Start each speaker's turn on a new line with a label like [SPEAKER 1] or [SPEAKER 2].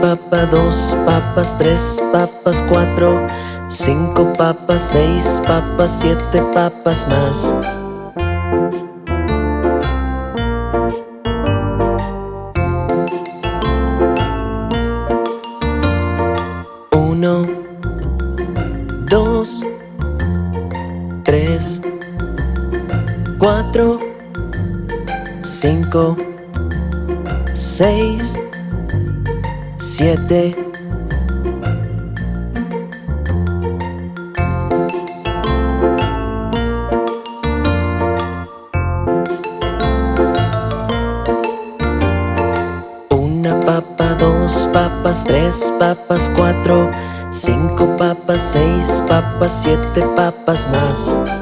[SPEAKER 1] Papa, dos papas, tres papas, cuatro Cinco papas, seis papas, siete papas más Uno Dos Tres Cuatro Cinco Seis Siete. Una papa, dos papas, tres papas, cuatro Cinco papas, seis papas, siete papas más